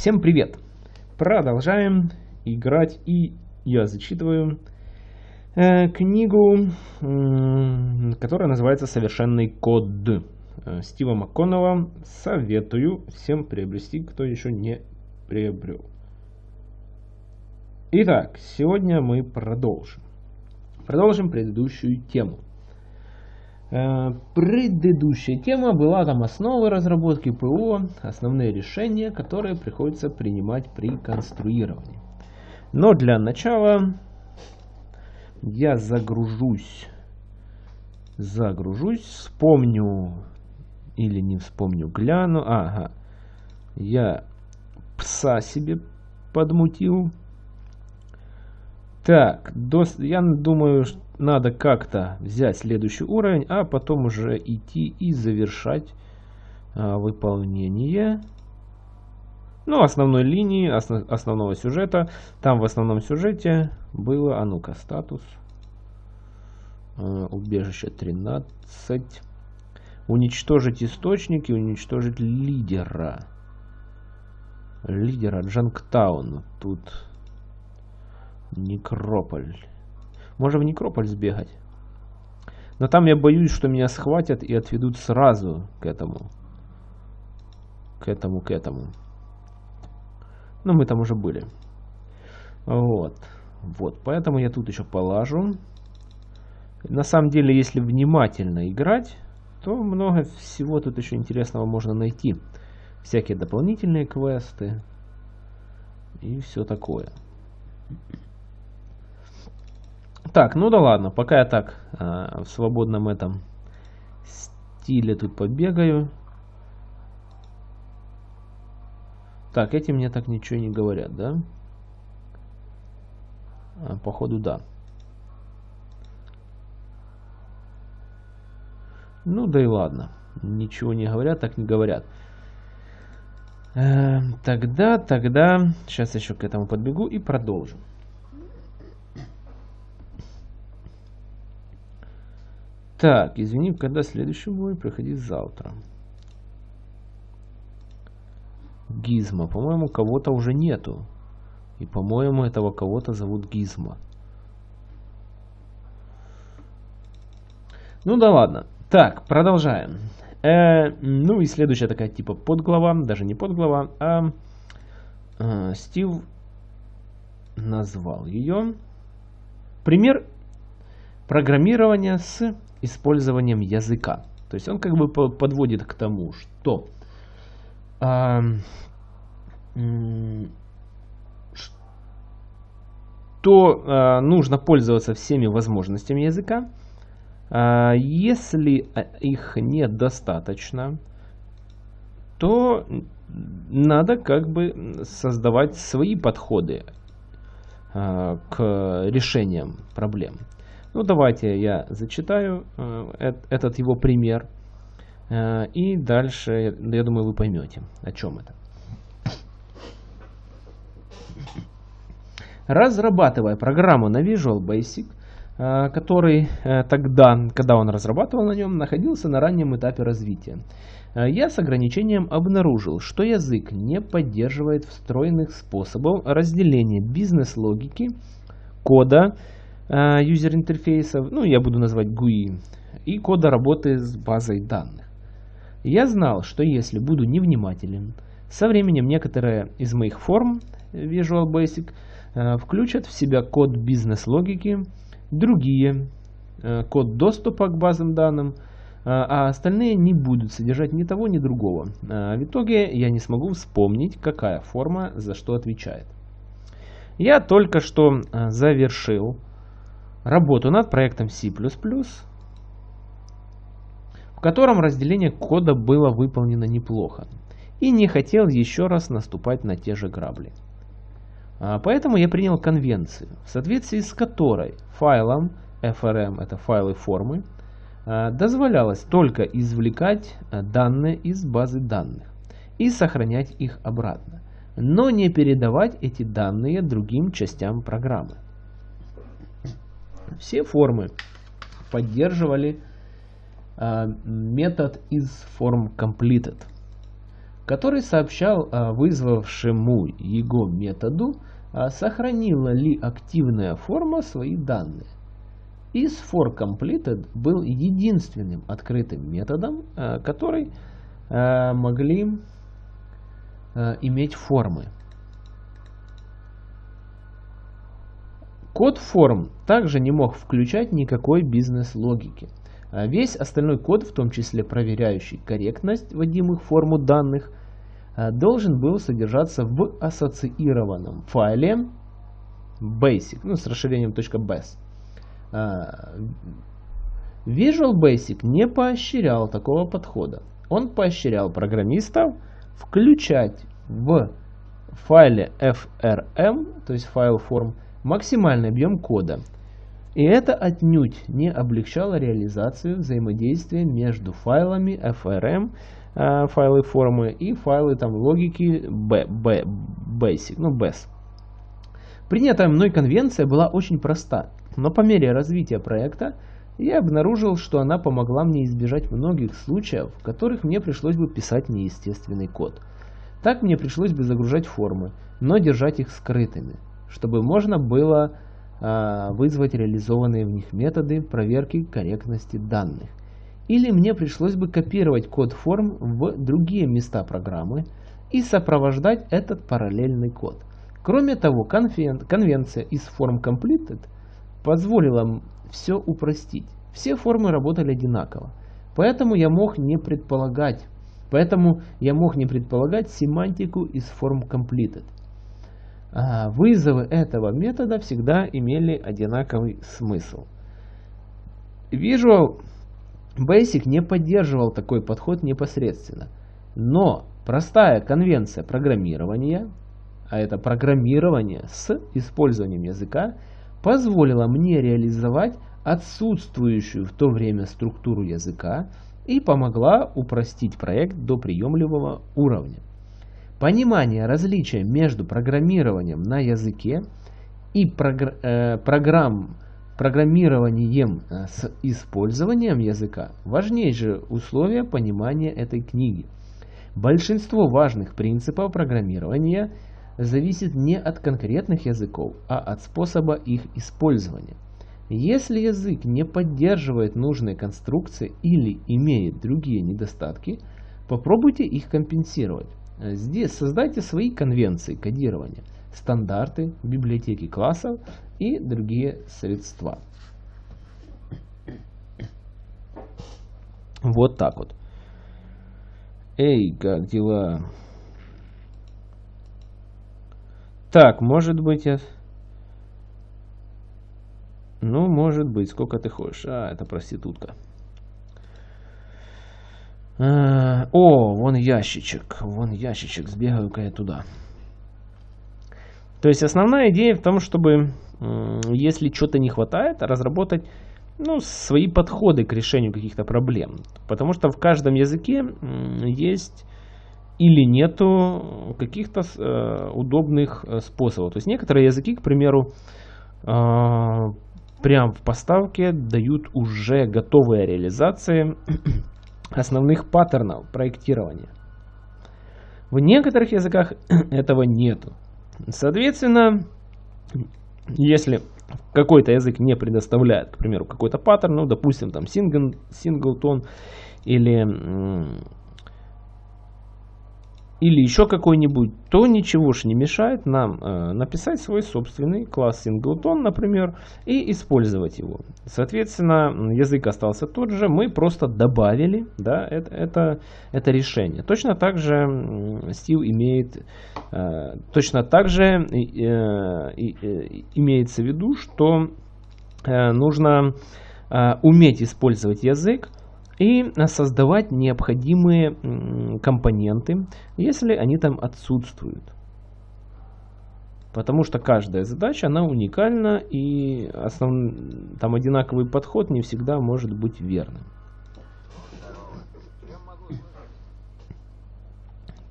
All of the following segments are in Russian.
Всем привет! Продолжаем играть и я зачитываю э, книгу, э, которая называется «Совершенный код» э, Стива МакКоннелла. Советую всем приобрести, кто еще не приобрел. Итак, сегодня мы продолжим. Продолжим предыдущую тему. Э, предыдущая тема была там основы разработки ПО, основные решения, которые приходится принимать при конструировании. Но для начала я загружусь, загружусь, вспомню или не вспомню, гляну. Ага, я пса себе подмутил. Так, до, я думаю, надо как-то взять следующий уровень, а потом уже идти и завершать а, выполнение. Ну, основной линии, основ, основного сюжета. Там в основном сюжете было, а ну-ка, статус. А, убежище 13. Уничтожить источники, уничтожить лидера. Лидера Джанктаун. Тут Некрополь. Можно в Некрополь сбегать. Но там я боюсь, что меня схватят и отведут сразу к этому. К этому, к этому. Ну, мы там уже были. Вот. Вот, поэтому я тут еще полажу. На самом деле, если внимательно играть, то много всего тут еще интересного можно найти. Всякие дополнительные квесты и все такое. Так, ну да ладно, пока я так э, в свободном этом стиле тут побегаю. Так, эти мне так ничего не говорят, да? А, походу, да. Ну да и ладно. Ничего не говорят, так не говорят. Э, тогда, тогда... Сейчас еще к этому подбегу и продолжим. Так, извини, когда следующий бой? Приходи завтра. Гизма. По-моему, кого-то уже нету. И, по-моему, этого кого-то зовут Гизма. Ну да ладно. Так, продолжаем. Э, ну и следующая такая типа подглава, даже не подглава, а э, Стив назвал ее. Пример программирования с использованием языка. То есть он как бы подводит к тому, что а, что а, нужно пользоваться всеми возможностями языка. А, если их недостаточно, то надо как бы создавать свои подходы а, к решениям проблем. Ну, давайте я зачитаю э, этот его пример. Э, и дальше, я думаю, вы поймете, о чем это. Разрабатывая программу на Visual Basic, э, который тогда, когда он разрабатывал на нем, находился на раннем этапе развития, я с ограничением обнаружил, что язык не поддерживает встроенных способов разделения бизнес-логики, кода юзер-интерфейсов, ну я буду называть GUI, и кода работы с базой данных. Я знал, что если буду невнимателен, со временем некоторые из моих форм Visual Basic э, включат в себя код бизнес-логики, другие э, код доступа к базам данным, а остальные не будут содержать ни того, ни другого. В итоге я не смогу вспомнить, какая форма за что отвечает. Я только что завершил работу над проектом C++, в котором разделение кода было выполнено неплохо, и не хотел еще раз наступать на те же грабли. А, поэтому я принял конвенцию, в соответствии с которой файлам FRM, это файлы формы, а, дозволялось только извлекать а, данные из базы данных и сохранять их обратно, но не передавать эти данные другим частям программы. Все формы поддерживали э, метод из форм completed, который сообщал вызвавшему его методу, сохранила ли активная форма свои данные. Is for completed был единственным открытым методом, который могли иметь формы. Код форм также не мог включать никакой бизнес-логики. А весь остальной код, в том числе проверяющий корректность вводимых форму данных, а, должен был содержаться в ассоциированном файле basic, ну, с расширением .base. А, Visual Basic не поощрял такого подхода. Он поощрял программистов включать в файле FRM, то есть файл форм, максимальный объем кода. И это отнюдь не облегчало реализацию взаимодействия между файлами FRM, э, файлы формы и файлы там логики B, B, Basic, ну BES. Принятая мной конвенция была очень проста, но по мере развития проекта я обнаружил, что она помогла мне избежать многих случаев, в которых мне пришлось бы писать неестественный код. Так мне пришлось бы загружать формы, но держать их скрытыми чтобы можно было э, вызвать реализованные в них методы проверки корректности данных. Или мне пришлось бы копировать код форм в другие места программы и сопровождать этот параллельный код. Кроме того, конвенция из форм completed позволила все упростить. Все формы работали одинаково. Поэтому я мог не предполагать, поэтому я мог не предполагать семантику из форм completed. А, вызовы этого метода всегда имели одинаковый смысл. Visual Basic не поддерживал такой подход непосредственно, но простая конвенция программирования, а это программирование с использованием языка, позволила мне реализовать отсутствующую в то время структуру языка и помогла упростить проект до приемлемого уровня. Понимание различия между программированием на языке и прогр э, программ, программированием э, с использованием языка – важнейшее условие понимания этой книги. Большинство важных принципов программирования зависит не от конкретных языков, а от способа их использования. Если язык не поддерживает нужные конструкции или имеет другие недостатки, попробуйте их компенсировать. Здесь создайте свои конвенции кодирования, стандарты, библиотеки классов и другие средства. Вот так вот. Эй, как дела? Так, может быть я... Ну, может быть, сколько ты хочешь. А, это проститутка. Э, о, вон ящичек. Вон ящичек. Сбегаю-ка я туда. То есть основная идея в том, чтобы, если что-то не хватает, разработать ну, свои подходы к решению каких-то проблем. Потому что в каждом языке есть или нету каких-то э, удобных э, способов. То есть некоторые языки, к примеру, прям в поставке дают уже готовые реализации основных паттернов проектирования. В некоторых языках этого нету. Соответственно, если какой-то язык не предоставляет, к примеру, какой-то паттерн, ну, допустим, там сингл, синглтон или или еще какой-нибудь, то ничего же не мешает нам э, написать свой собственный класс singleton, например, и использовать его. Соответственно, язык остался тот же, мы просто добавили да, это, это, это решение. Точно так же Steel имеет, э, точно так же э, э, имеется в виду, что э, нужно э, уметь использовать язык, и создавать необходимые компоненты, если они там отсутствуют. Потому что каждая задача, она уникальна, и основ... там одинаковый подход не всегда может быть верным.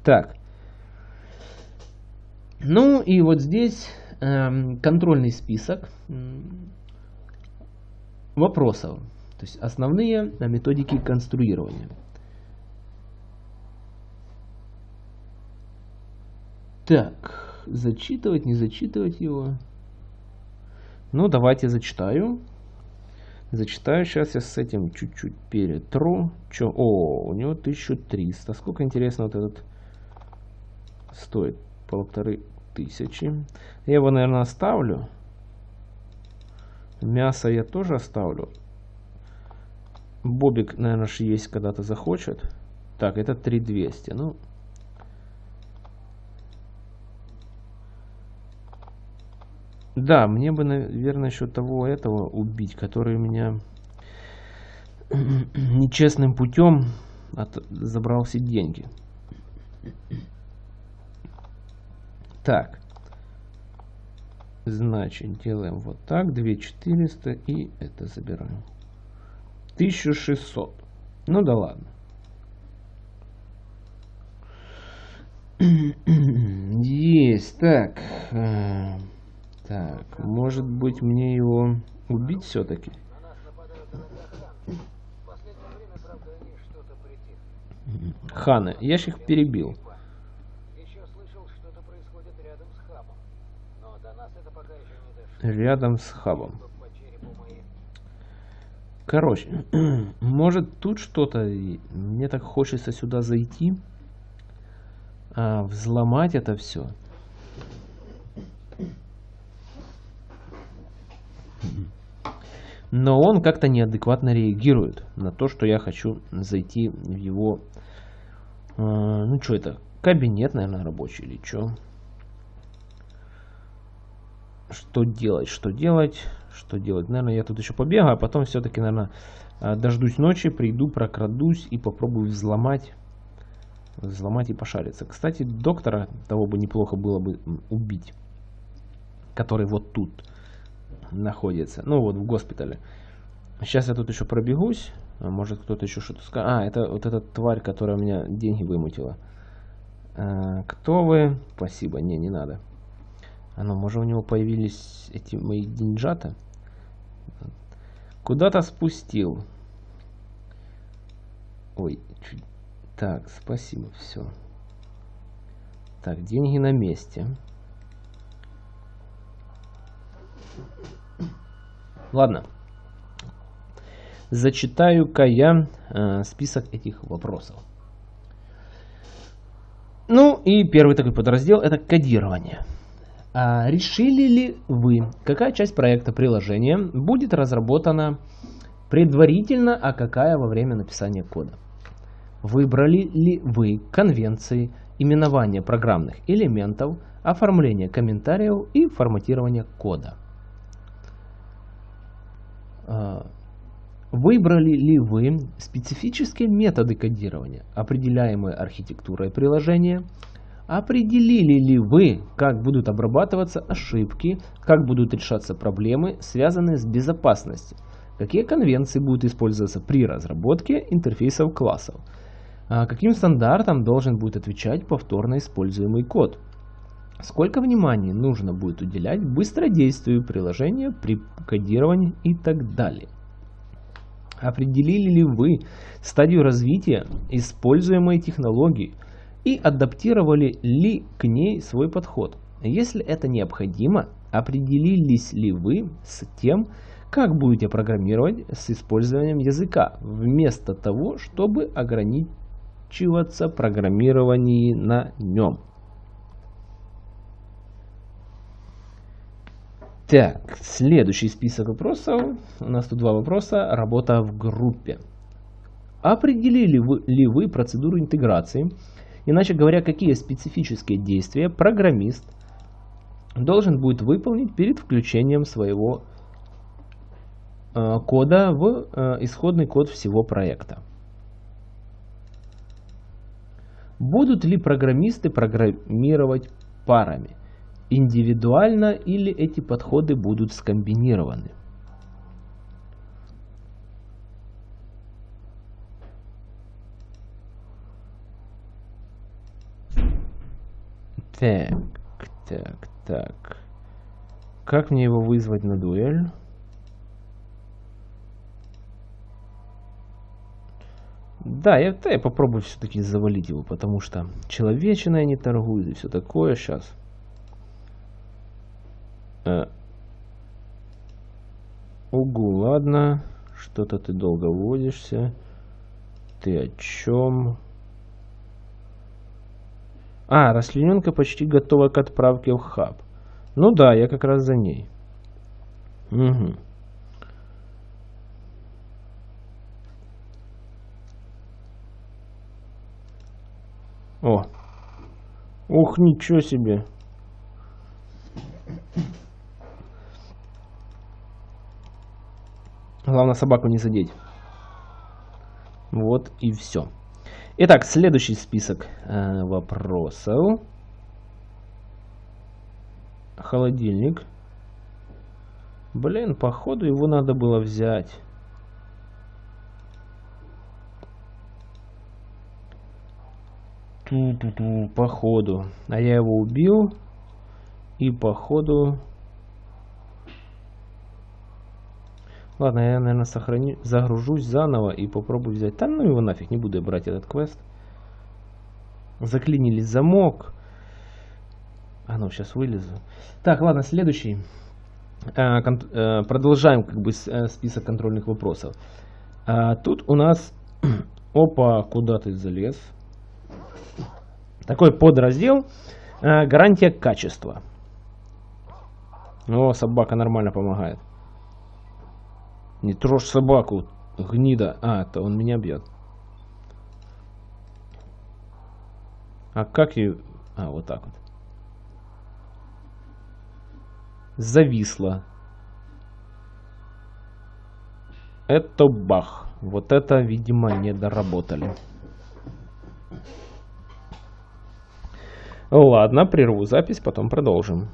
Так. Ну и вот здесь э, контрольный список вопросов. То есть основные методики конструирования. Так, зачитывать, не зачитывать его. Ну, давайте зачитаю. Зачитаю. Сейчас я с этим чуть-чуть перетру. Чё? О, у него 1300. Сколько, интересно, вот этот стоит? Полторы тысячи. Я его, наверное, оставлю. Мясо я тоже оставлю. Бобик, наверное, есть когда-то захочет. Так, это 3200. Ну, Да, мне бы, наверное, еще того этого убить, который меня нечестным путем от... забрал все деньги. Так. Значит, делаем вот так. 2400 и это забираем. 1600. Ну да ладно. Есть. Так. Э, так, может быть мне его убить все-таки? Ханы, я ж их перебил. Рядом с хабом. Короче, может тут что-то... Мне так хочется сюда зайти. А, взломать это все. Но он как-то неадекватно реагирует на то, что я хочу зайти в его... Э, ну, что это? Кабинет, наверное, рабочий или что? Что делать? Что делать? Что делать? Наверное, я тут еще побегаю, а потом все-таки, наверное, э, дождусь ночи, приду, прокрадусь и попробую взломать. Взломать и пошариться. Кстати, доктора того бы неплохо было бы убить. Который вот тут находится. Ну вот в госпитале. Сейчас я тут еще пробегусь. А может кто-то еще что-то скажет. А, это вот эта тварь, которая у меня деньги вымутила. А, кто вы? Спасибо. Не, не надо. А ну, может у него появились эти мои деньжата? Куда-то спустил. Ой, чуть... Так, спасибо, все. Так, деньги на месте. Ладно. Зачитаю-ка я э, список этих вопросов. Ну и первый такой подраздел это кодирование. А решили ли вы, какая часть проекта приложения будет разработана предварительно, а какая во время написания кода? Выбрали ли вы конвенции, именования программных элементов, оформление комментариев и форматирование кода? А, выбрали ли вы специфические методы кодирования, определяемые архитектурой приложения? Определили ли вы, как будут обрабатываться ошибки, как будут решаться проблемы, связанные с безопасностью? Какие конвенции будут использоваться при разработке интерфейсов классов? А каким стандартам должен будет отвечать повторно используемый код? Сколько внимания нужно будет уделять быстродействию приложения при кодировании и так далее. Определили ли вы стадию развития используемой технологии и адаптировали ли к ней свой подход? Если это необходимо, определились ли вы с тем, как будете программировать с использованием языка, вместо того, чтобы ограничиваться программированием на нем. Так, следующий список вопросов. У нас тут два вопроса. Работа в группе. Определили вы, ли вы процедуру интеграции? Иначе говоря, какие специфические действия программист должен будет выполнить перед включением своего э, кода в э, исходный код всего проекта? Будут ли программисты программировать парами? индивидуально или эти подходы будут скомбинированы. Так, так, так. Как мне его вызвать на дуэль? Да, я, да, я попробую все-таки завалить его, потому что человечиной не торгует и все такое сейчас. Э. Угу, ладно. Что-то ты долго водишься. Ты о чем? А, расчлененка почти готова к отправке в хаб. Ну да, я как раз за ней. Угу. О. Ух, ничего себе. Главное собаку не задеть. Вот и все. Итак, следующий список э, вопросов. Холодильник. Блин, походу его надо было взять. Ту-ту-ту, походу. А я его убил. И походу... Ладно, я, наверное, сохраню, загружусь заново и попробую взять. Там, ну его нафиг, не буду я брать этот квест. Заклинили замок. А ну, сейчас вылезу. Так, ладно, следующий. А, а, продолжаем как бы э, список контрольных вопросов. А, тут у нас... Опа, куда ты залез? Такой подраздел. А, гарантия качества. О, собака нормально помогает. Не трожь собаку, гнида. А, это он меня бьет. А как ее... А, вот так вот. Зависла. Это бах. Вот это, видимо, не доработали. Ладно, прерву запись, потом продолжим.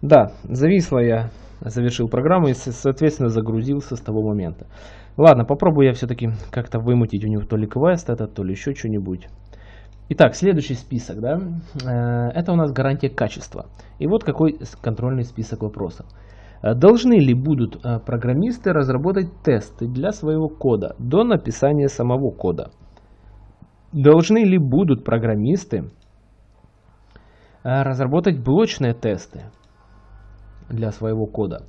Да, зависла я завершил программу и, соответственно, загрузился с того момента. Ладно, попробую я все-таки как-то вымутить у него то ли квест этот, то ли еще что-нибудь. Итак, следующий список, да, э, это у нас гарантия качества. И вот какой контрольный список вопросов. Э, должны ли будут э, программисты разработать тесты для своего кода до написания самого кода? Должны ли будут программисты разработать блочные тесты для своего кода.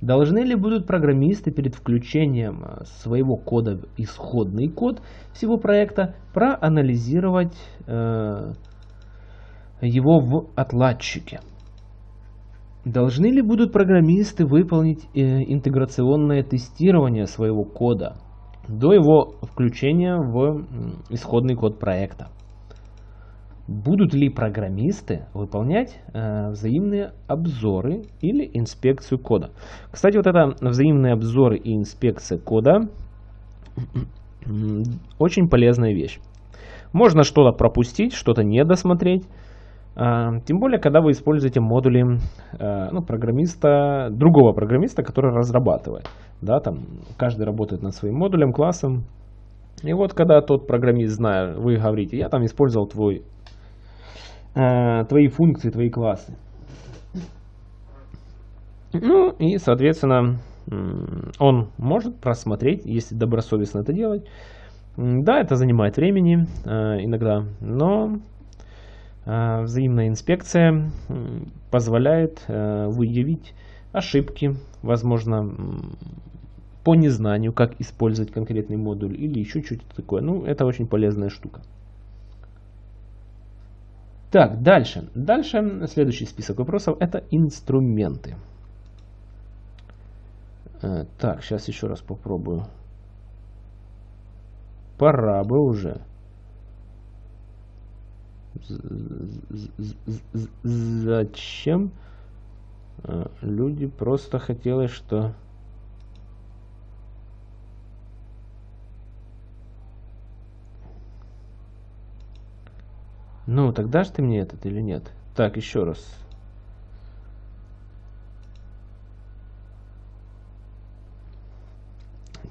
Должны ли будут программисты перед включением э, своего кода в исходный код всего проекта проанализировать э, его в отладчике? Должны ли будут программисты выполнить э, интеграционное тестирование своего кода до его включения в исходный код проекта? Будут ли программисты выполнять э, взаимные обзоры или инспекцию кода? Кстати, вот это взаимные обзоры и инспекция кода очень полезная вещь. Можно что-то пропустить, что-то не досмотреть. Э, тем более, когда вы используете модули э, ну, программиста, другого программиста, который разрабатывает. Да, там каждый работает над своим модулем, классом. И вот когда тот программист, зная, вы говорите, я там использовал твой э, твои функции, твои классы. Ну и, соответственно, он может просмотреть, если добросовестно это делать. Да, это занимает времени э, иногда, но э, взаимная инспекция позволяет э, выявить ошибки, возможно, по незнанию, как использовать конкретный модуль или еще что-то такое. Ну, это очень полезная штука. Так, дальше. Дальше следующий список вопросов это инструменты. Э, так, сейчас еще раз попробую. Пора бы уже. Зачем э, люди просто хотели, что Ну, тогда же ты мне этот или нет? Так, еще раз.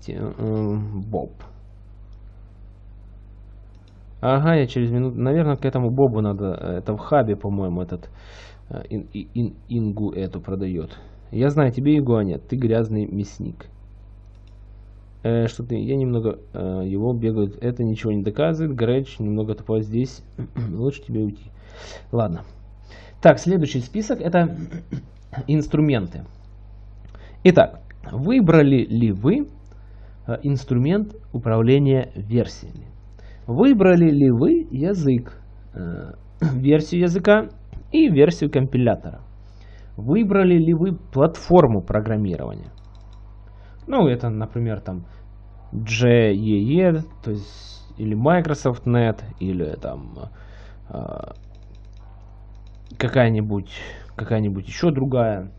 Э, Боб. Ага, я через минуту... Наверное, к этому Бобу надо... Э, это в хабе, по-моему, этот... Э, ин, ин, ингу эту продает. Я знаю, тебе игуа нет. Ты грязный мясник. Э, что ты, я немного э, его бегают. Это ничего не доказывает. Грэч немного тупой здесь. Лучше тебе уйти. Ладно. Так, следующий список это инструменты. Итак, выбрали ли вы э, инструмент управления версиями? Выбрали ли вы язык, э, версию языка и версию компилятора? Выбрали ли вы платформу программирования? Ну, это, например, там JEE, то есть или Microsoft Net, или там э, какая-нибудь какая-нибудь еще другая.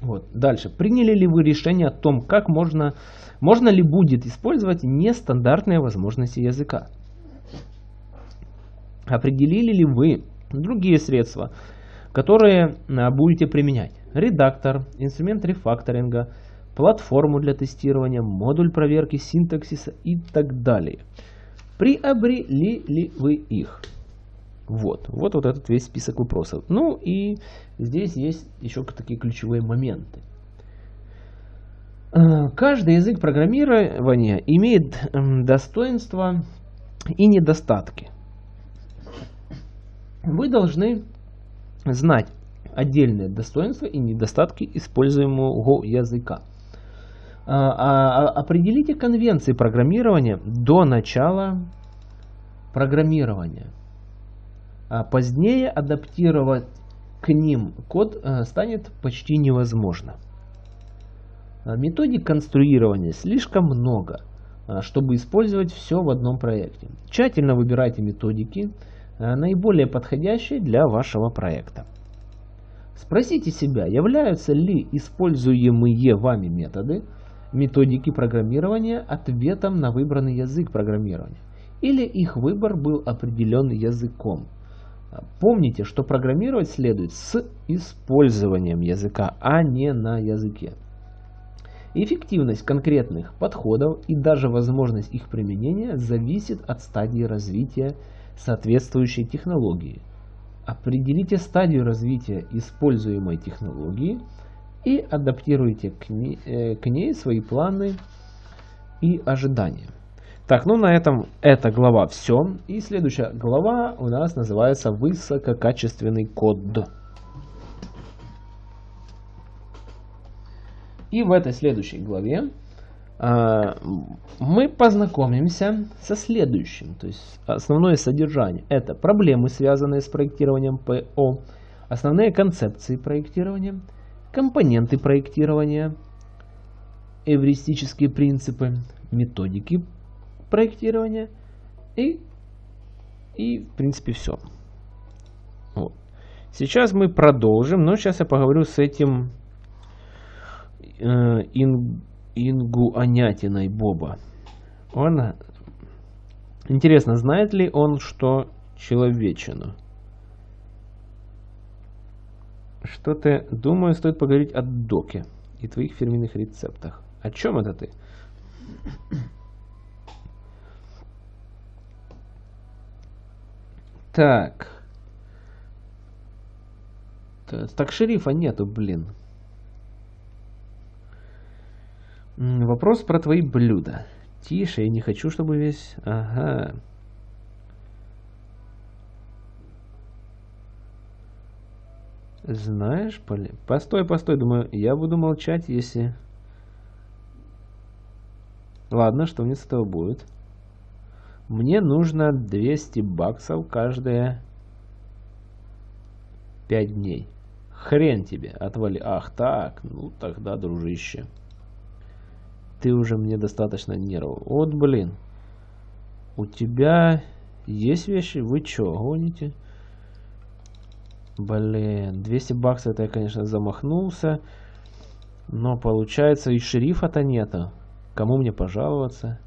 Вот. Дальше. Приняли ли вы решение о том, как можно, можно ли будет использовать нестандартные возможности языка? Определили ли вы другие средства, которые а, будете применять? Редактор, инструмент рефакторинга, платформу для тестирования, модуль проверки синтаксиса и так далее. Приобрели ли вы их? Вот, вот, вот этот весь список вопросов. Ну и здесь есть еще такие ключевые моменты. Э, каждый язык программирования имеет достоинства и недостатки. Вы должны знать отдельные достоинства и недостатки используемого языка. А, а, определите конвенции программирования до начала программирования. А позднее адаптировать к ним код э, станет почти невозможно. А методик конструирования слишком много, а, чтобы использовать все в одном проекте. Тщательно выбирайте методики, э, наиболее подходящие для вашего проекта. Спросите себя, являются ли используемые вами методы, методики программирования ответом на выбранный язык программирования, или их выбор был определен языком. Помните, что программировать следует с использованием языка, а не на языке. Эффективность конкретных подходов и даже возможность их применения зависит от стадии развития соответствующей технологии. Определите стадию развития используемой технологии и адаптируйте к ней, э, к ней свои планы и ожидания. Так, ну на этом эта глава все. И следующая глава у нас называется высококачественный код. И в этой следующей главе э, мы познакомимся со следующим. То есть основное содержание это проблемы, связанные с проектированием ПО, основные концепции проектирования, компоненты проектирования, эвристические принципы, методики проектирования и, и в принципе все. Вот. Сейчас мы продолжим, но сейчас я поговорю с этим э, ин, Ингуанятиной Боба. Он, интересно, знает ли он, что человечину? Что-то, думаю, стоит поговорить о доке и твоих фирменных рецептах. О чем это ты? Так. Так, шерифа нету, блин. Вопрос про твои блюда. Тише, я не хочу, чтобы весь... Ага. Знаешь, Поли... Постой, постой, думаю, я буду молчать, если... Ладно, что мне с этого будет? Мне нужно 200 баксов каждые 5 дней. Хрен тебе, отвали. Ах так, ну тогда, дружище. Ты уже мне достаточно нервов. Вот, блин. У тебя есть вещи? Вы чё, гоните? Блин, 200 баксов это я, конечно, замахнулся. Но получается и шерифа-то нету. Кому мне пожаловаться?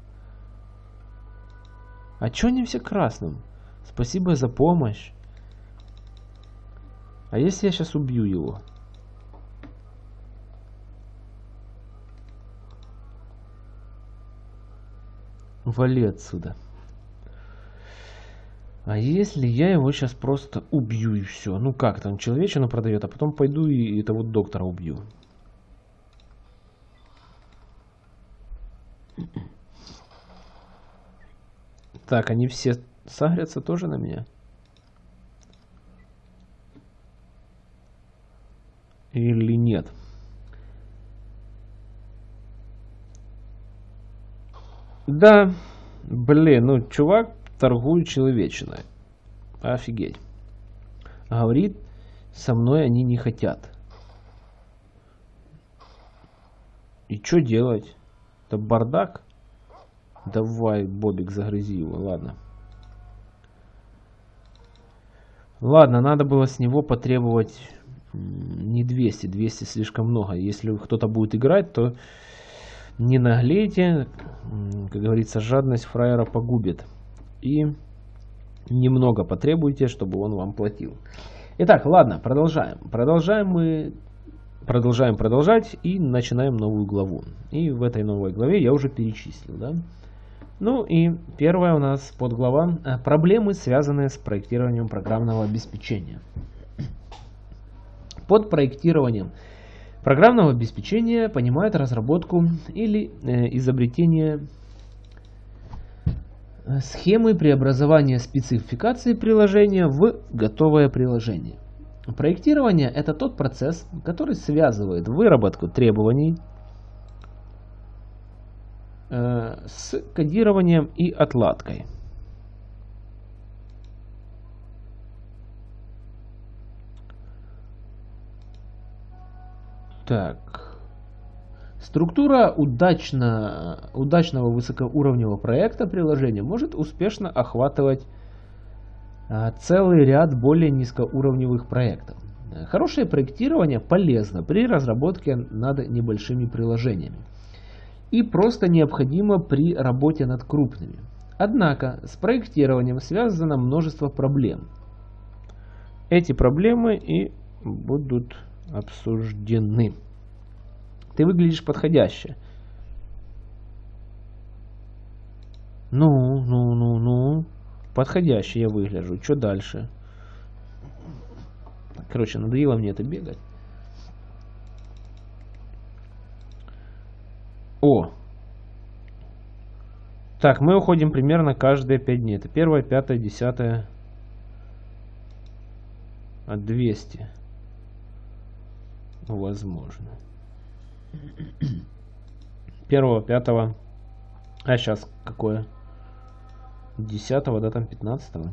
А чё они все красным? Спасибо за помощь. А если я сейчас убью его? Вали отсюда. А если я его сейчас просто убью и все? Ну как там, человечину продает, а потом пойду и этого доктора убью. Так, они все сагрятся тоже на меня? Или нет? Да, блин, ну чувак торгует человечиной. Офигеть. Говорит, со мной они не хотят. И что делать? Это бардак? Давай, Бобик, загрызи его, ладно. Ладно, надо было с него потребовать не 200, 200 слишком много. Если кто-то будет играть, то не наглейте, как говорится, жадность фраера погубит. И немного потребуйте, чтобы он вам платил. Итак, ладно, продолжаем. Продолжаем мы, продолжаем продолжать и начинаем новую главу. И в этой новой главе я уже перечислил, да. Ну и первая у нас подглава э, «Проблемы, связанные с проектированием программного обеспечения». Под проектированием программного обеспечения понимают разработку или э, изобретение схемы преобразования спецификации приложения в готовое приложение. Проектирование – это тот процесс, который связывает выработку требований, Э, с кодированием и отладкой. Так. Структура удачно, удачного высокоуровневого проекта приложения может успешно охватывать а, целый ряд более низкоуровневых проектов. Хорошее проектирование полезно при разработке над небольшими приложениями и просто необходимо при работе над крупными. Однако с проектированием связано множество проблем. Эти проблемы и будут обсуждены. Ты выглядишь подходяще. Ну, ну, ну, ну. Подходяще я выгляжу. Что дальше? Короче, надоело мне это бегать. О! Так, мы уходим примерно каждые 5 дней. Это первое, пятое, десятое. А 200. Возможно. Первого, пятого. А сейчас какое? Десятого, да, там пятнадцатого.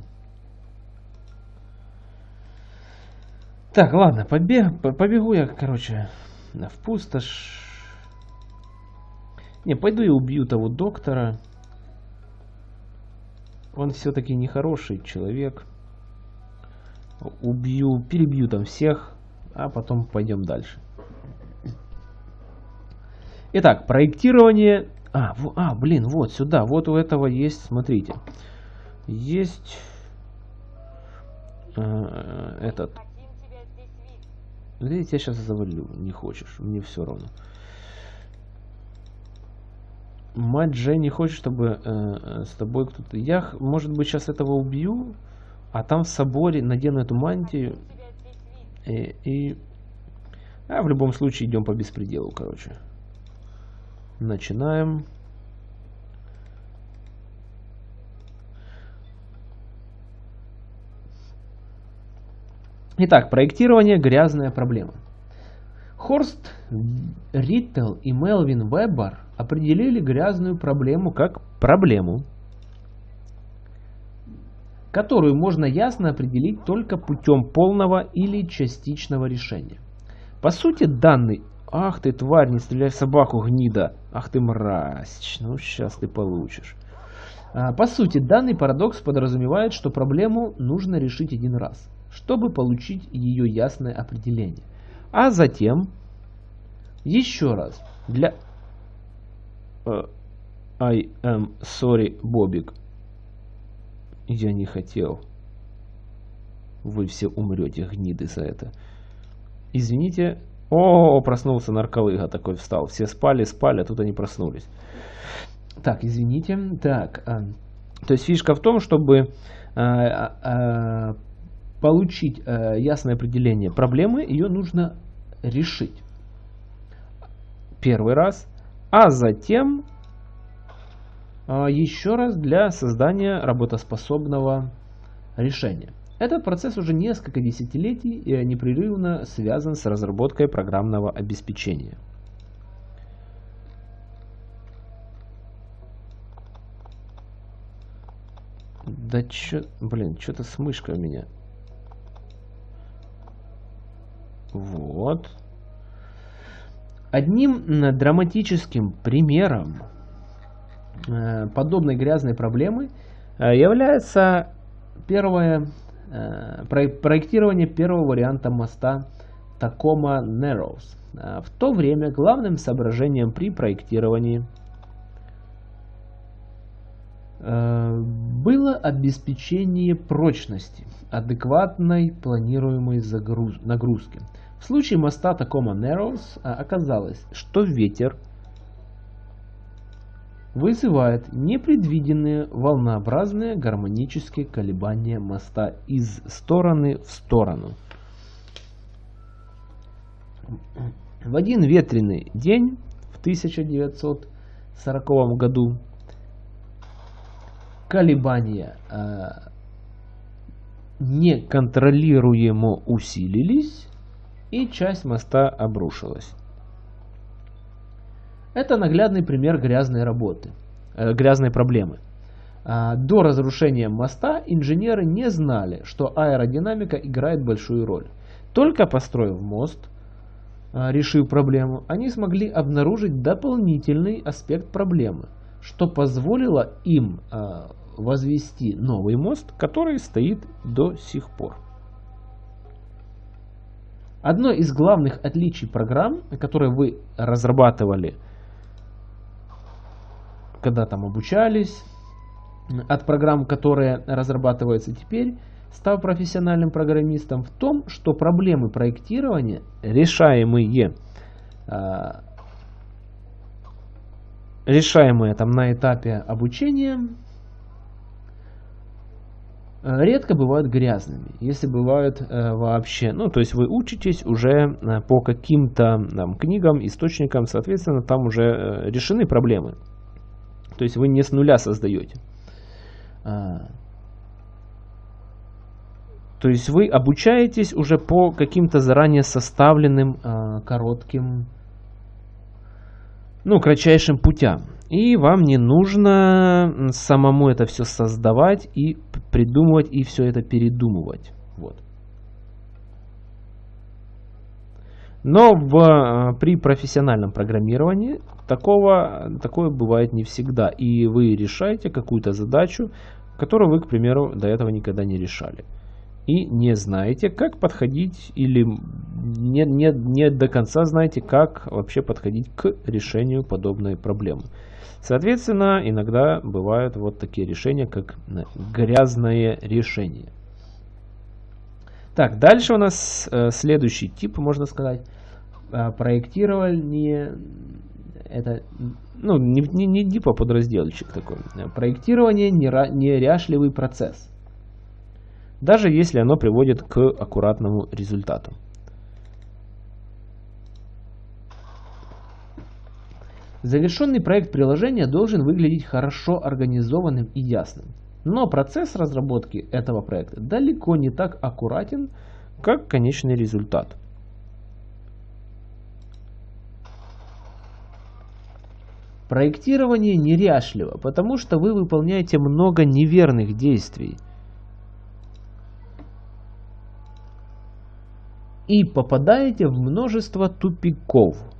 Так, ладно, побег, побегу я, короче, в пустошь. Не, пойду и убью того доктора. Он все-таки нехороший человек. Убью, перебью там всех, а потом пойдем дальше. Итак, проектирование... А, в, а, блин, вот сюда, вот у этого есть, смотрите. Есть э, этот... Я тебя сейчас завалю, не хочешь, мне все равно. Мать Дженни хочет, чтобы э, э, с тобой кто-то... Я, может быть, сейчас этого убью, а там в соборе надену эту мантию. И, и... А в любом случае идем по беспределу, короче. Начинаем. Итак, проектирование – грязная проблема. Хорст Риттел и Мелвин Вебер определили грязную проблему как проблему, которую можно ясно определить только путем полного или частичного решения. По сути, данный «Ах ты, тварь, не стреляй в собаку, гнида! Ах ты, мразь! Ну, сейчас ты получишь!» а, По сути, данный парадокс подразумевает, что проблему нужно решить один раз, чтобы получить ее ясное определение. А затем еще раз для uh, I am sorry, Бобик. Я не хотел. Вы все умрете, гниды, за это. Извините. О, проснулся нарколыга такой встал. Все спали, спали, а тут они проснулись. Так, извините. Так, а, то есть фишка в том, чтобы а, а, получить ясное определение проблемы, ее нужно решить. Первый раз а затем еще раз для создания работоспособного решения. Этот процесс уже несколько десятилетий непрерывно связан с разработкой программного обеспечения. Да чё, блин, что-то с мышкой у меня. Вот. Одним драматическим примером э, подобной грязной проблемы э, является первое э, проектирование первого варианта моста Tacoma Narrows. В то время главным соображением при проектировании было обеспечение прочности, адекватной планируемой загруз нагрузки. В случае моста Tacoma Narrows оказалось, что ветер вызывает непредвиденные волнообразные гармонические колебания моста из стороны в сторону. В один ветреный день в 1940 году колебания э, неконтролируемо усилились, и часть моста обрушилась. Это наглядный пример грязной работы, э, грязной проблемы. А, до разрушения моста инженеры не знали, что аэродинамика играет большую роль. Только построив мост, а, решив проблему, они смогли обнаружить дополнительный аспект проблемы, что позволило им а, возвести новый мост, который стоит до сих пор. Одно из главных отличий программ, которые вы разрабатывали, когда там обучались, от программ, которые разрабатываются теперь, став профессиональным программистом, в том, что проблемы проектирования, решаемые, а, решаемые там на этапе обучения, редко бывают грязными, если бывают э, вообще. Ну, то есть вы учитесь уже э, по каким-то книгам, источникам, соответственно, там уже э, решены проблемы. То есть вы не с нуля создаете. А, то есть вы обучаетесь уже по каким-то заранее составленным а, коротким, ну, кратчайшим путям. И вам не нужно самому это все создавать и придумывать, и все это передумывать. Вот. Но в, э, при профессиональном программировании такого, такое бывает не всегда. И вы решаете какую-то задачу, которую вы, к примеру, до этого никогда не решали. И не знаете, как подходить, или не, не, не до конца знаете, как вообще подходить к решению подобной проблемы. Соответственно, иногда бывают вот такие решения, как э, грязное решение. Так, дальше у нас э, следующий тип, можно сказать, э, проектирование. Это, ну, не, не, не типа подразделчик такой. Проектирование неряшливый процесс. Даже если оно приводит к аккуратному результату. Завершенный проект приложения должен выглядеть хорошо организованным и ясным. Но процесс разработки этого проекта далеко не так аккуратен, как конечный результат. Проектирование неряшливо, потому что вы выполняете много неверных действий. И попадаете в множество тупиков –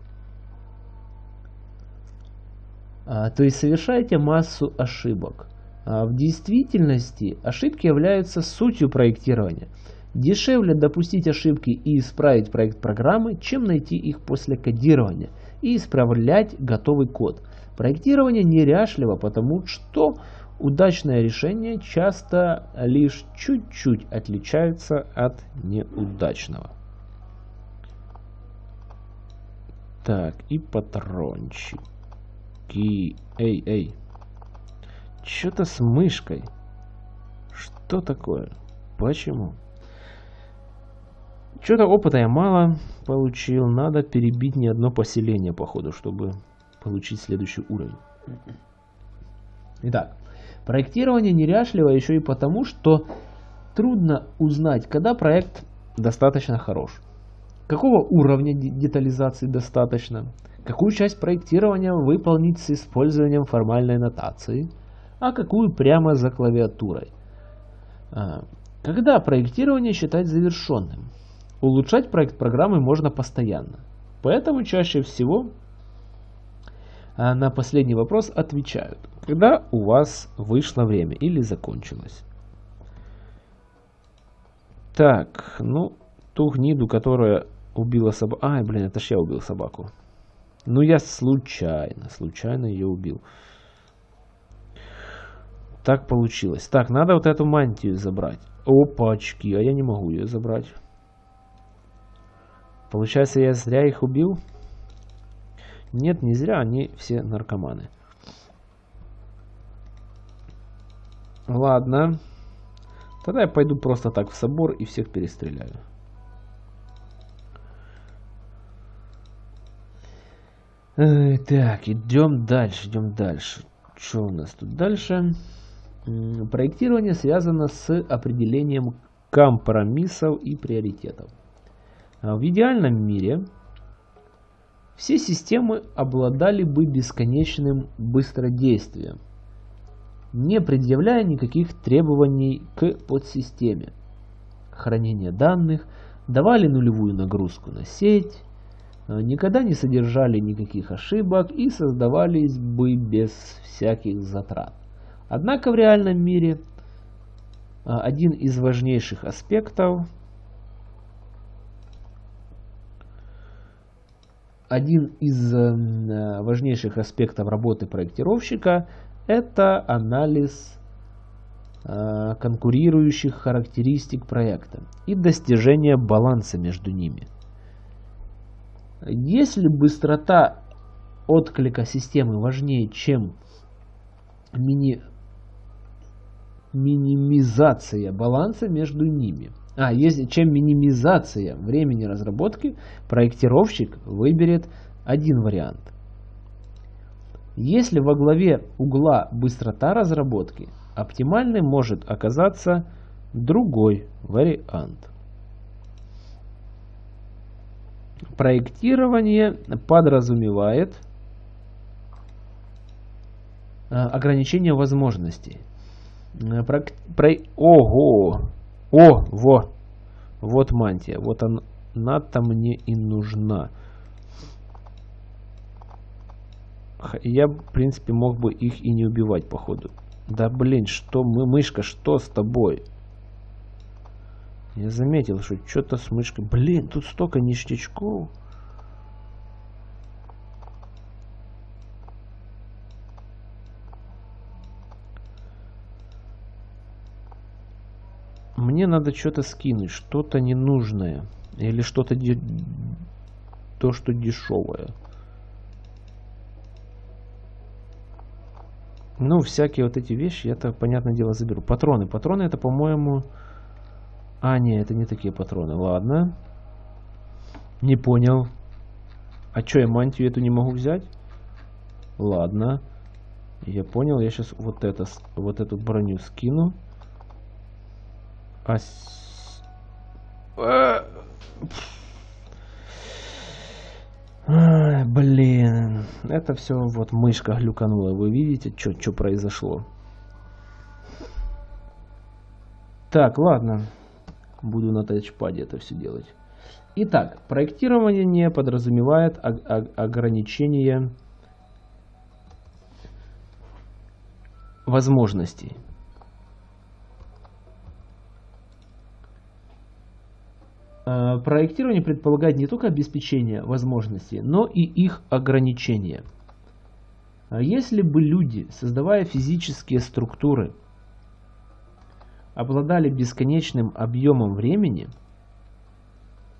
А, то есть совершаете массу ошибок. А, в действительности ошибки являются сутью проектирования. Дешевле допустить ошибки и исправить проект программы, чем найти их после кодирования и исправлять готовый код. Проектирование неряшливо, потому что удачное решение часто лишь чуть-чуть отличается от неудачного. Так, и патрончик. Ки... Эй, эй. Что-то с мышкой. Что такое? Почему? Что-то опыта я мало получил. Надо перебить не одно поселение, походу, чтобы получить следующий уровень. Итак, проектирование неряшливо еще и потому, что трудно узнать, когда проект достаточно хорош, какого уровня детализации достаточно, какую часть проектирования выполнить с использованием формальной нотации, а какую прямо за клавиатурой. А, когда проектирование считать завершенным? Улучшать проект программы можно постоянно. Поэтому чаще всего а, на последний вопрос отвечают, когда у вас вышло время или закончилось. Так, ну, ту гниду, которая убила собаку... Ай, блин, это ж я убил собаку. Ну, я случайно, случайно ее убил. Так получилось. Так, надо вот эту мантию забрать. Опачки, а я не могу ее забрать. Получается, я зря их убил? Нет, не зря, они все наркоманы. Ладно. Тогда я пойду просто так в собор и всех перестреляю. Так, идем дальше, идем дальше. Что у нас тут дальше? Проектирование связано с определением компромиссов и приоритетов. А в идеальном мире все системы обладали бы бесконечным быстродействием, не предъявляя никаких требований к подсистеме. Хранение данных давали нулевую нагрузку на сеть, а, никогда не содержали никаких ошибок и создавались бы без всяких затрат. Однако в реальном мире а, один из важнейших аспектов один из э, важнейших аспектов работы проектировщика это анализ э, конкурирующих характеристик проекта и достижение баланса между ними. Если быстрота отклика системы важнее, чем мини минимизация баланса между ними. А, если, чем минимизация времени разработки, проектировщик выберет один вариант. Если во главе угла быстрота разработки, оптимальным может оказаться другой вариант. Проектирование подразумевает а, ограничение возможностей. Э, про, про, ого! О, во! Вот мантия. Вот она-то мне и нужна. Я, в принципе, мог бы их и не убивать, походу. Да блин, что мы, мышка, что с тобой? Я заметил, что что-то с мышкой. Блин, тут столько ништячков. Мне надо что-то скинуть, что-то ненужное. Или что-то то, что дешевое. Ну, всякие вот эти вещи, это, понятное дело, заберу. Патроны. Патроны это, по-моему... А, не, это не такие патроны. Ладно. Не понял. А что, я мантию эту не могу взять? Ладно. Я понял, я сейчас вот это, вот эту броню скину. А, блин, это все вот мышка глюканула. Вы видите, что произошло? Так, ладно. Буду на тачпаде это все делать. Итак, проектирование не подразумевает ограничение возможностей. Проектирование предполагает не только обеспечение возможностей, но и их ограничения. А если бы люди, создавая физические структуры, обладали бесконечным объемом времени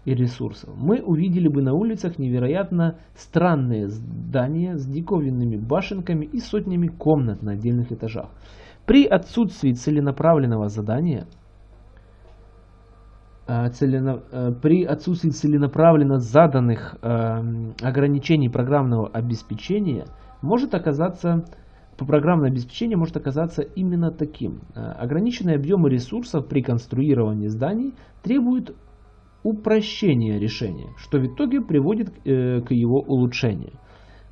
и ресурсов, мы увидели бы на улицах невероятно странные здания с диковинными башенками и сотнями комнат на отдельных этажах. При отсутствии целенаправленного задания – Э, целено, э, при отсутствии целенаправленно заданных э, ограничений программного обеспечения может оказаться программное обеспечение может оказаться именно таким. Э, ограниченные объемы ресурсов при конструировании зданий требуют упрощения решения, что в итоге приводит э, к его улучшению.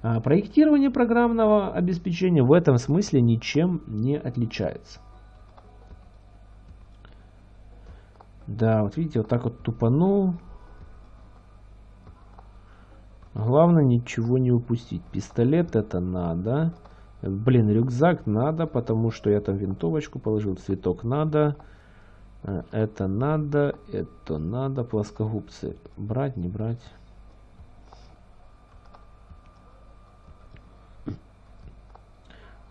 А проектирование программного обеспечения в этом смысле ничем не отличается. Да, вот видите, вот так вот тупанул. Главное ничего не упустить. Пистолет это надо. Блин, рюкзак надо, потому что я там винтовочку положил. Цветок надо. Э, это надо. Это надо. Плоскогубцы брать, не брать.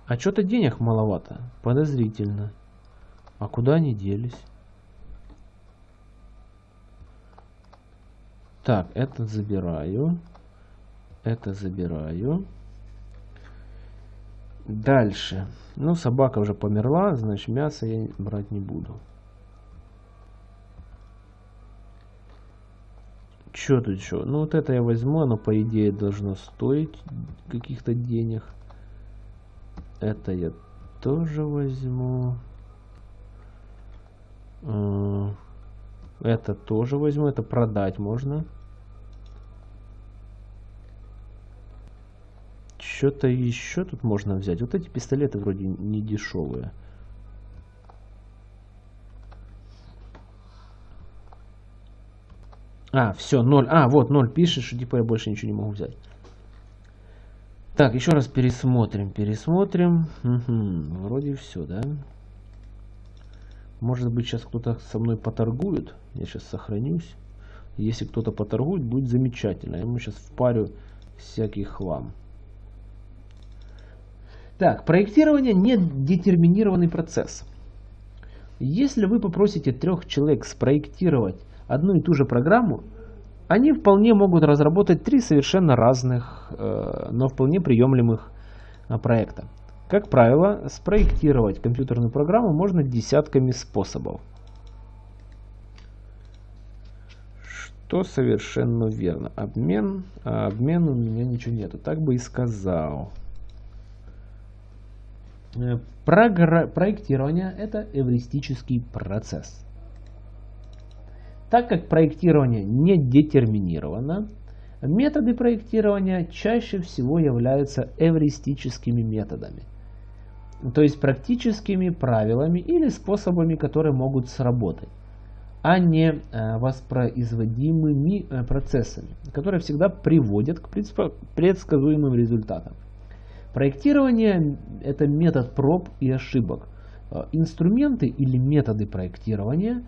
А что-то денег маловато. Подозрительно. А куда они делись? Так, этот забираю. Это забираю. Дальше. Ну, собака уже померла, значит мясо я брать не буду. Что тут еще? Ну, вот это я возьму, оно по идее должно стоить каких-то денег. Это я тоже возьму. А, это тоже возьму, это продать можно. Что-то еще тут можно взять. Вот эти пистолеты вроде не дешевые. А, все, 0. А, вот 0 пишешь, что типа я больше ничего не могу взять. Так, еще раз пересмотрим, пересмотрим. Угу, вроде все, да? Может быть, сейчас кто-то со мной поторгует. Я сейчас сохранюсь. Если кто-то поторгует, будет замечательно. Я ему сейчас впарю всякий хлам. Так, проектирование не детерминированный процесс. Если вы попросите трех человек спроектировать одну и ту же программу, они вполне могут разработать три совершенно разных, э, но вполне приемлемых э, проекта. Как правило, спроектировать компьютерную программу можно десятками способов. Что совершенно верно. Обмен, а обмен у меня ничего нету. Так бы и сказал. Э, проектирование это эвристический процесс. Так как проектирование не детерминировано, методы проектирования чаще всего являются эвристическими методами. То есть практическими правилами или способами, которые могут сработать, а не э, воспроизводимыми э, процессами, которые всегда приводят к предсказуемым результатам. Проектирование – это метод проб и ошибок. Э, инструменты или методы проектирования,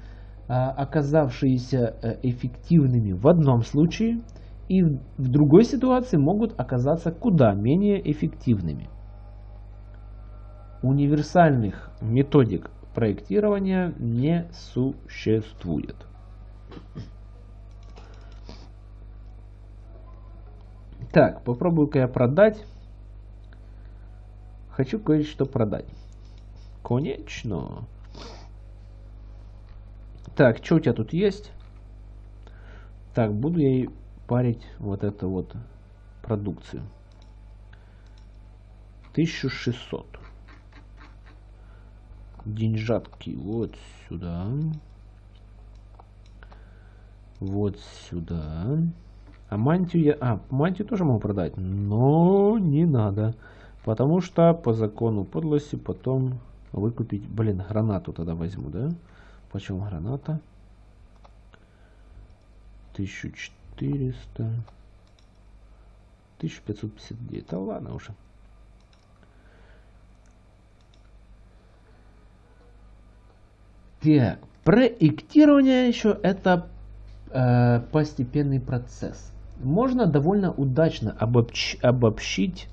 э, оказавшиеся э, эффективными в одном случае и в другой ситуации могут оказаться куда менее эффективными. Универсальных методик проектирования не существует. Так, попробую-ка я продать Хочу кое-что продать. Конечно. Так, что у тебя тут есть? Так, буду я парить вот эту вот продукцию. 1600. Деньжатки вот сюда. Вот сюда. А мантию я... А, мантию тоже могу продать. Но не надо. Потому что по закону подлости потом выкупить... Блин, гранату тогда возьму, да? Почем граната? 1400. 1559. Да ладно уже. Так, проектирование еще это э, постепенный процесс. Можно довольно удачно обобщ, обобщить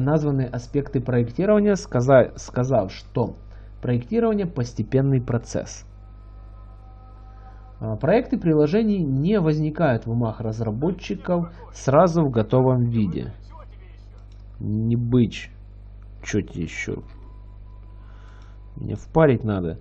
названы аспекты проектирования, сказав, сказав, что проектирование – постепенный процесс. А, проекты приложений не возникают в умах разработчиков сразу в готовом виде. Не быть. Что тебе еще? Мне впарить надо.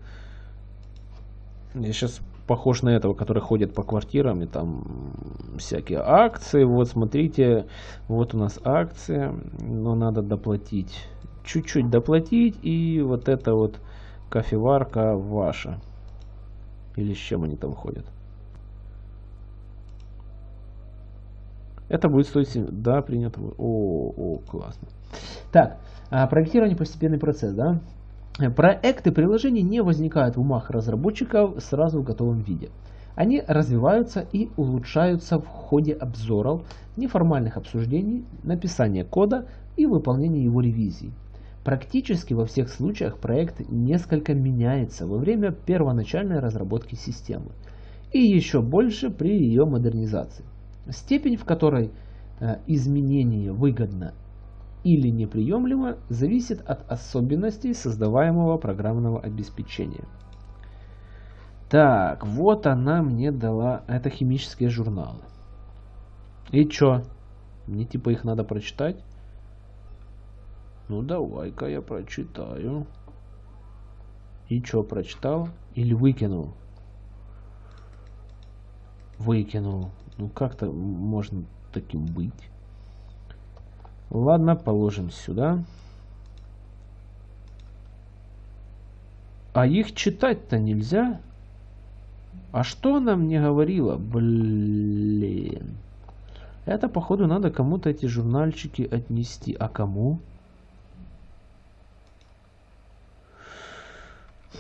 Я сейчас похож на этого, который ходит по квартирам и там всякие акции. Вот смотрите, вот у нас акция, но надо доплатить. Чуть-чуть доплатить и вот это вот кофеварка ваша. Или с чем они там ходят. Это будет стоить... Да, принято. О, о, классно. Так, а, проектирование постепенный процесс, да? Проекты приложений не возникают в умах разработчиков сразу в готовом виде. Они развиваются и улучшаются в ходе обзоров, неформальных обсуждений, написания кода и выполнения его ревизий. Практически во всех случаях проект несколько меняется во время первоначальной разработки системы и еще больше при ее модернизации. Степень, в которой э, изменение выгодно или неприемлемо, зависит от особенностей создаваемого программного обеспечения. Так, вот она мне дала, это химические журналы. И чё? Мне типа их надо прочитать? Ну давай-ка я прочитаю. И чё, прочитал? Или выкинул? Выкинул. Ну как-то можно таким быть. Ладно, положим сюда. А их читать-то нельзя. А что она мне говорила? Блин. Это, походу, надо кому-то эти журнальчики отнести. А кому?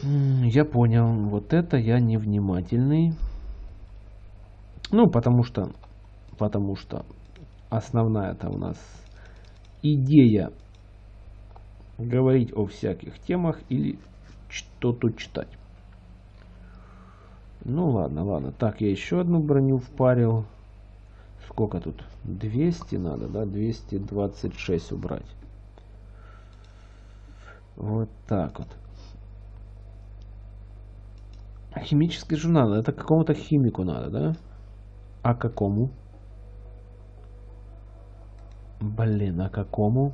Я понял. Вот это я невнимательный. Ну, потому что... Потому что основная-то у нас идея говорить о всяких темах или что-то читать. Ну ладно, ладно. Так, я еще одну броню впарил. Сколько тут? 200 надо, да? 226 убрать. Вот так вот. Химический журнал. Это какому-то химику надо, да? А какому? Блин, а какому?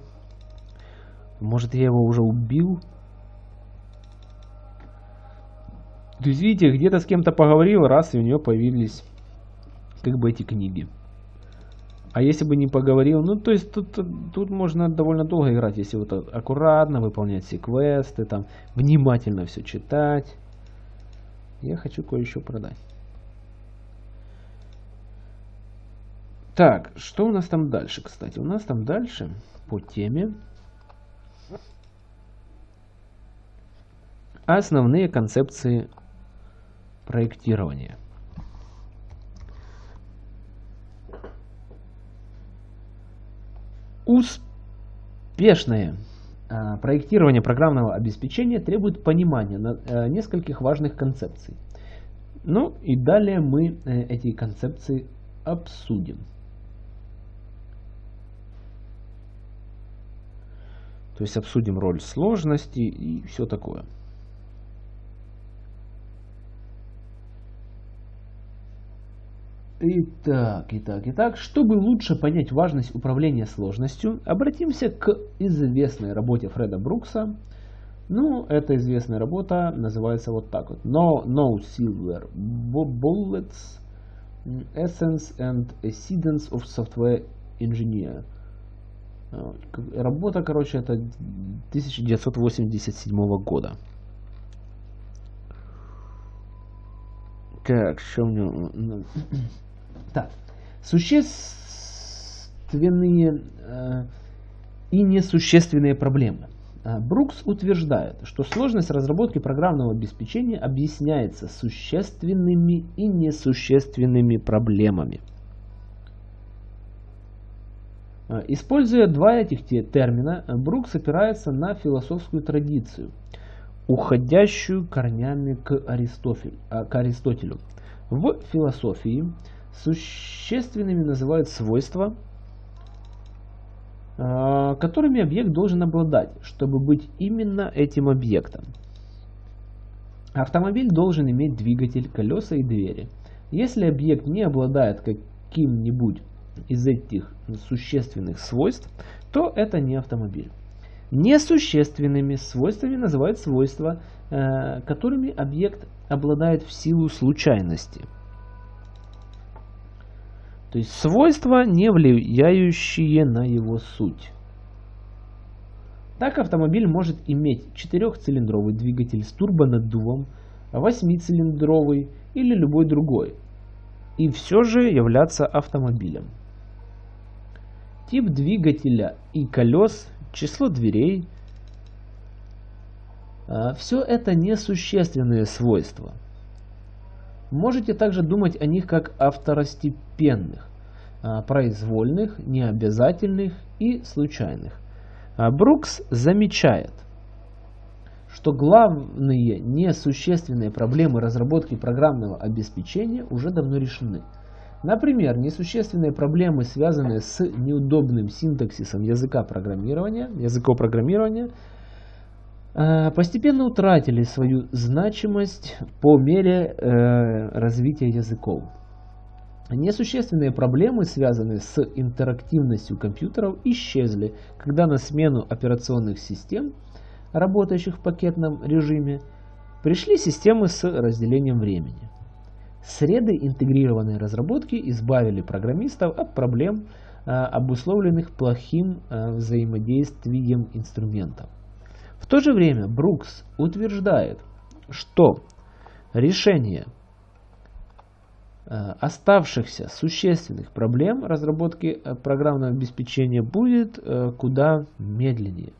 Может, я его уже убил? То есть, видите, где-то с кем-то поговорил, раз, и у него появились как бы эти книги. А если бы не поговорил, ну, то есть, тут, тут можно довольно долго играть, если вот аккуратно выполнять все квесты, там, внимательно все читать. Я хочу кое-что продать. Так, что у нас там дальше, кстати? У нас там дальше по теме основные концепции проектирования. Успешное а, проектирование программного обеспечения требует понимания э, нескольких важных концепций. Ну и далее мы э, эти концепции обсудим. То есть обсудим роль сложности и все такое. Итак, итак, итак, чтобы лучше понять важность управления сложностью, обратимся к известной работе Фреда Брукса. Ну, эта известная работа называется вот так вот. No, no Silver Bullets Essence and Essence of Software Engineer. Работа, короче, это 1987 года. Так, что у него... Так, существенные э, и несущественные проблемы. А, Брукс утверждает, что сложность разработки программного обеспечения объясняется существенными и несущественными проблемами. А, используя два этих термина, Брукс опирается на философскую традицию, уходящую корнями к, а, к Аристотелю. В философии существенными называют свойства, а, которыми объект должен обладать, чтобы быть именно этим объектом. Автомобиль должен иметь двигатель, колеса и двери. Если объект не обладает каким-нибудь из этих существенных свойств, то это не автомобиль. Несущественными свойствами называют свойства, э, которыми объект обладает в силу случайности. То есть свойства, не влияющие на его суть. Так автомобиль может иметь четырехцилиндровый двигатель с турбонаддувом, восьмицилиндровый или любой другой, и все же являться автомобилем. Тип двигателя и колес, число дверей – а, все это несущественные свойства. Можете также думать о них как о второстепенных, а, произвольных, необязательных и случайных. А, Брукс замечает, что главные несущественные проблемы разработки программного обеспечения уже давно решены. Например, несущественные проблемы, связанные с неудобным синтаксисом языка программирования, языков программирования – Э, постепенно утратили свою значимость по мере э, развития языков. Несущественные проблемы, связанные с интерактивностью компьютеров, исчезли, когда на смену операционных систем, работающих в пакетном режиме, пришли системы с разделением времени. Среды интегрированной разработки избавили программистов от проблем, э, обусловленных плохим взаимодействием инструментов. В то же время Брукс утверждает, что решение э, оставшихся существенных проблем разработки э, программного обеспечения будет э, куда медленнее.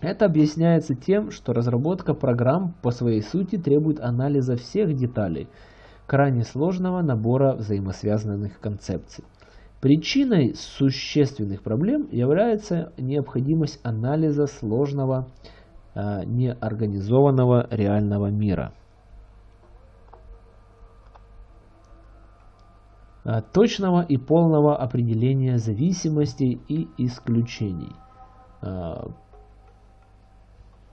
Это объясняется тем, что разработка программ по своей сути требует анализа всех деталей крайне сложного набора взаимосвязанных концепций. Причиной существенных проблем является необходимость анализа сложного э, неорганизованного реального мира. А, точного и полного определения зависимостей и исключений.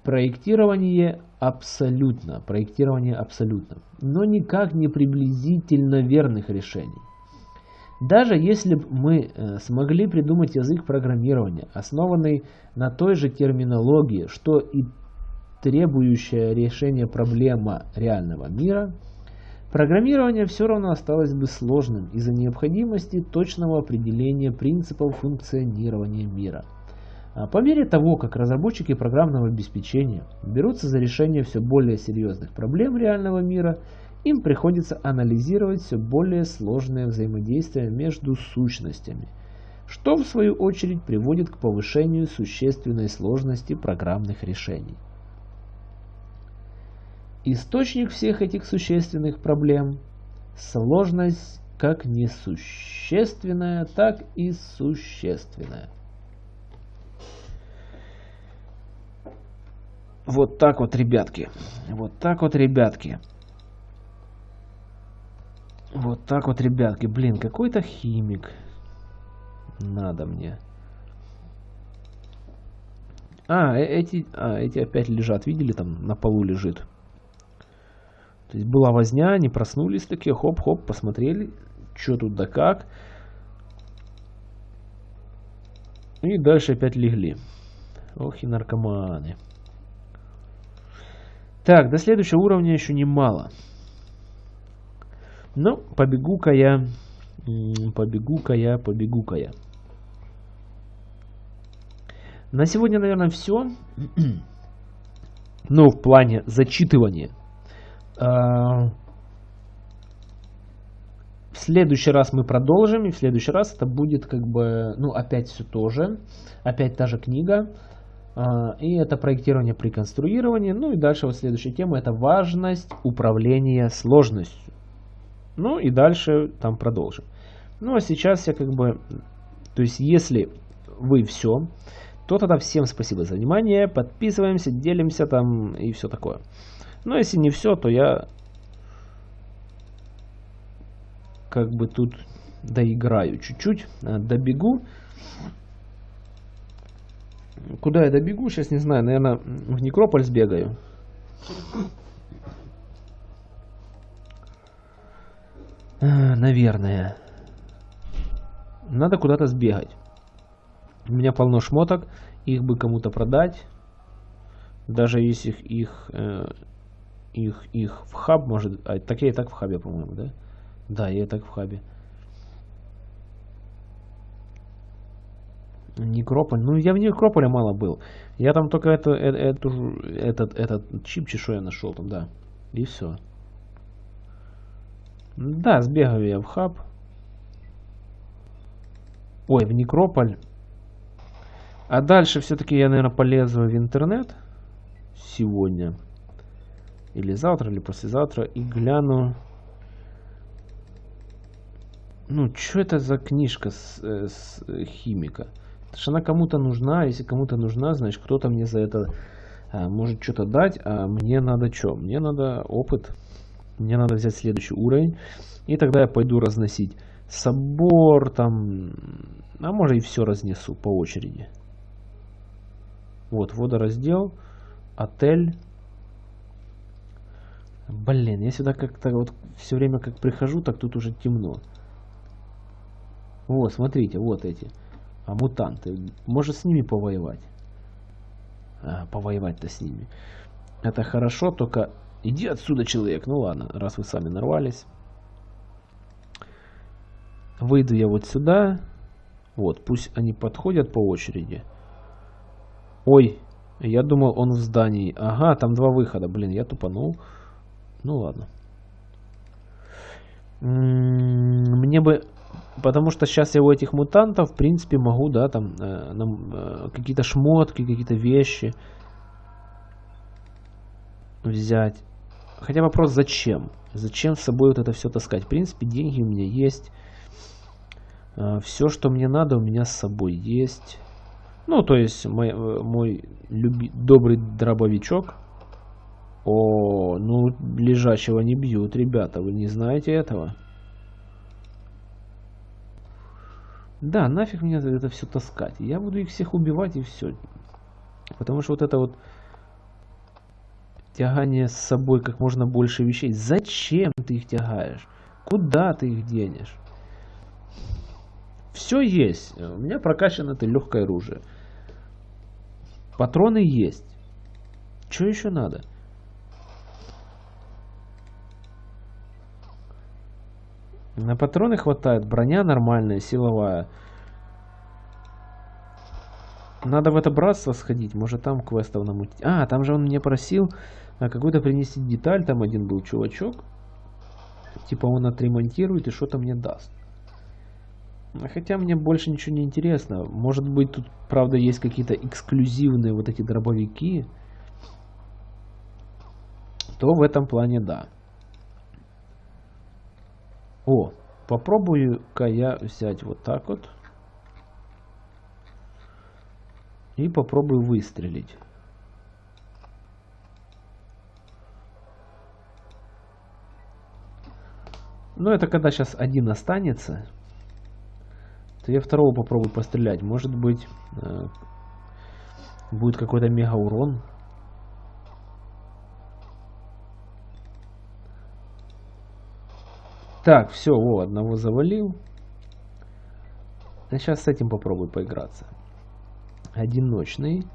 Проектирование абсолютно, проектирование абсолютно, но никак не приблизительно верных решений. Даже если бы мы э, смогли придумать язык программирования, основанный на той же терминологии, что и требующая решения проблема реального мира, программирование все равно осталось бы сложным из-за необходимости точного определения принципов функционирования мира. А по мере того, как разработчики программного обеспечения берутся за решение все более серьезных проблем реального мира – им приходится анализировать все более сложное взаимодействие между сущностями, что в свою очередь приводит к повышению существенной сложности программных решений. Источник всех этих существенных проблем – сложность как несущественная, так и существенная. Вот так вот, ребятки. Вот так вот, ребятки. Вот так вот, ребятки. Блин, какой-то химик. Надо мне. А, э, эти, а, эти опять лежат. Видели, там на полу лежит. То есть была возня, они проснулись такие, хоп-хоп, посмотрели, что тут да как. И дальше опять легли. Ох и наркоманы. Так, до следующего уровня еще немало. Ну, побегу-ка я, побегу-ка я, побегу-ка я. На сегодня, наверное, все. ну, в плане зачитывания. А, в следующий раз мы продолжим, и в следующий раз это будет как бы, ну, опять все то же, опять та же книга, и это проектирование при конструировании, ну и дальше вот следующая тема, это важность управления сложностью. Ну и дальше там продолжим. Ну а сейчас я как бы, то есть если вы все, то тогда всем спасибо за внимание, подписываемся, делимся там и все такое. Но если не все, то я как бы тут доиграю чуть-чуть, э, добегу. Куда я добегу, сейчас не знаю, наверное, в Некрополь сбегаю. А, наверное. Надо куда-то сбегать. У меня полно шмоток. Их бы кому-то продать. Даже если их... Э, их, их в хаб может... А, так я и так в хабе, по-моему, да? Да, я и так в хабе. Некрополь. Ну, я в Некрополе мало был. Я там только это, это, эту, этот, этот чип чешу я нашел там, да. И все. Да, сбегаю я в хаб. Ой, в Некрополь. А дальше все-таки я, наверное, полезу в интернет сегодня. Или завтра, или послезавтра. И гляну... Ну, что это за книжка с, э, с химика? Потому что она кому-то нужна. Если кому-то нужна, значит, кто-то мне за это а, может что-то дать. А мне надо что? Мне надо опыт. Мне надо взять следующий уровень. И тогда я пойду разносить собор, там... А может и все разнесу по очереди. Вот, водораздел, отель. Блин, я сюда как-то вот все время как прихожу, так тут уже темно. Вот, смотрите, вот эти. А мутанты. Может с ними повоевать? А, повоевать-то с ними. Это хорошо, только иди отсюда, человек. Ну ладно, раз вы сами нарвались. Выйду я вот сюда. Вот, пусть они подходят по очереди. Ой, я думал, он в здании. Ага, там два выхода. Блин, я тупанул. Ну ладно. Мне бы... Потому что сейчас я у этих мутантов, в принципе, могу, да, там, э, э, какие-то шмотки, какие-то вещи взять. Хотя вопрос, зачем? Зачем с собой вот это все таскать? В принципе, деньги у меня есть. Э, все, что мне надо, у меня с собой есть. Ну, то есть мой, э, мой люби, добрый дробовичок. О, ну, лежачего не бьют, ребята, вы не знаете этого? Да, нафиг мне это все таскать. Я буду их всех убивать и все. Потому что вот это вот тягание с собой как можно больше вещей. Зачем ты их тягаешь? Куда ты их денешь? Все есть. У меня прокачано это легкое оружие. Патроны есть. Что еще надо? На патроны хватает. Броня нормальная, силовая. Надо в это братство сходить. Может там квестов намутить. А, там же он мне просил а, какую-то принести деталь. Там один был чувачок. Типа он отремонтирует и что-то мне даст. Хотя мне больше ничего не интересно. Может быть тут, правда, есть какие-то эксклюзивные вот эти дробовики. То в этом плане да. О, попробую-ка я взять вот так вот. И попробую выстрелить. Ну, это когда сейчас один останется то я второго попробую пострелять. Может быть, э, будет какой-то мега урон. Так, все, о, одного завалил. Сейчас с этим попробую поиграться. Одиночный.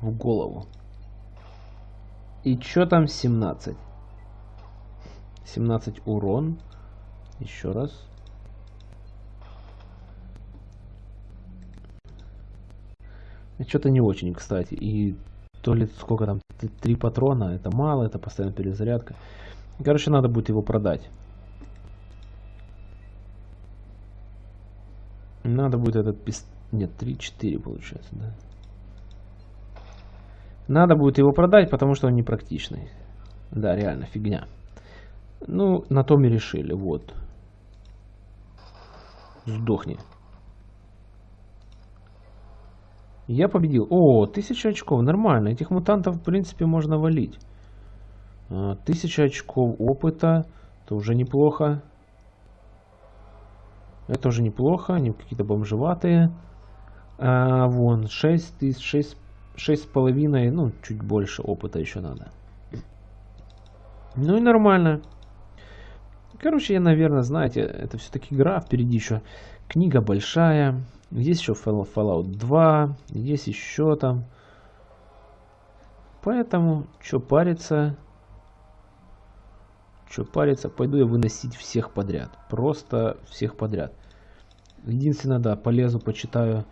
В голову. И что там 17? 17 урон. Еще раз. Что-то не очень, кстати. И то ли сколько там, три патрона, это мало, это постоянно перезарядка. Короче, надо будет его продать. Надо будет этот пист... Нет, 3-4 получается, да. Надо будет его продать, потому что он непрактичный. Да, реально, фигня. Ну, на том и решили, вот. Сдохни. Я победил. О, тысяча очков. Нормально. Этих мутантов, в принципе, можно валить. А, тысяча очков опыта. Это уже неплохо. Это уже неплохо. Они какие-то бомжеватые. А, вон, 6 тысяч, 6, 6 с половиной, ну, чуть больше опыта еще надо. Ну и нормально. Короче, я, наверное, знаете, это все-таки игра, впереди еще книга большая. Есть еще Fallout 2, есть еще там Поэтому, что париться... Что париться, пойду я выносить всех подряд. Просто всех подряд. Единственное, да, полезу, почитаю.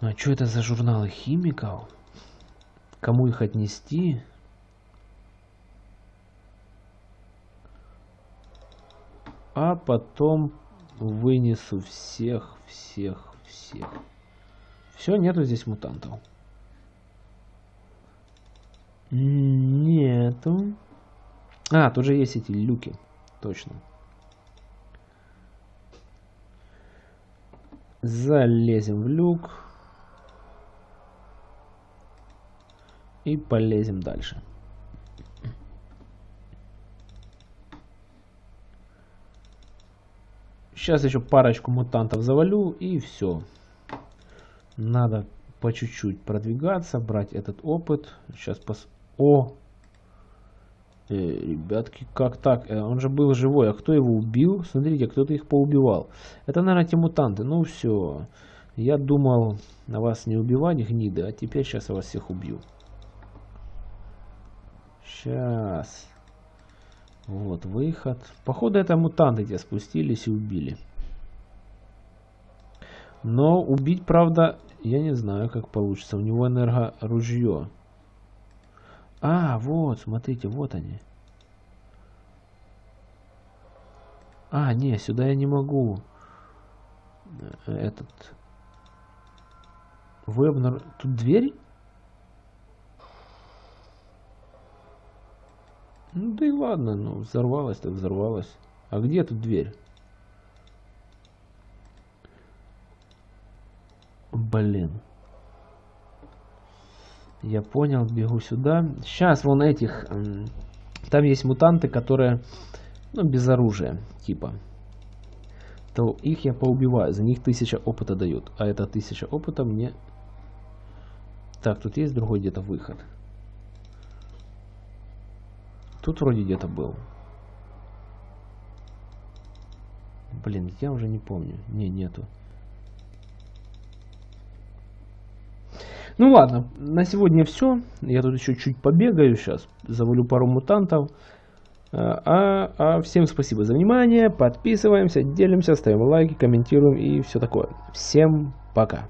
А что это за журналы химиков? Кому их отнести? А потом вынесу всех, всех, всех. Все, нету здесь мутантов. Нету. А, тут же есть эти люки. Точно. Залезем в люк. И полезем дальше. Сейчас еще парочку мутантов завалю и все. Надо по чуть-чуть продвигаться, брать этот опыт. Сейчас пос... О! Э, ребятки, как так? Э, он же был живой, а кто его убил? Смотрите, кто-то их поубивал. Это, наверное, те мутанты. Ну все. Я думал на вас не убивать, гниды, а теперь сейчас я вас всех убью. Сейчас. Вот выход. Походу это мутанты тебя спустились и убили. Но убить, правда, я не знаю, как получится. У него энергоружье. А, вот, смотрите, вот они. А, не, сюда я не могу. Э, этот. Вы обнар... Тут дверь? Ну да и ладно, ну взорвалась так взорвалась. А где тут дверь? Блин. Я понял, бегу сюда. Сейчас вон этих... Там есть мутанты, которые... Ну, без оружия, типа. То их я поубиваю. За них тысяча опыта дают. А это тысяча опыта мне... Так, тут есть другой где-то выход. Тут вроде где-то был. Блин, я уже не помню. Не, нету. Ну ладно, на сегодня все. Я тут еще чуть побегаю сейчас. Завалю пару мутантов. А, а всем спасибо за внимание. Подписываемся, делимся, ставим лайки, комментируем и все такое. Всем пока.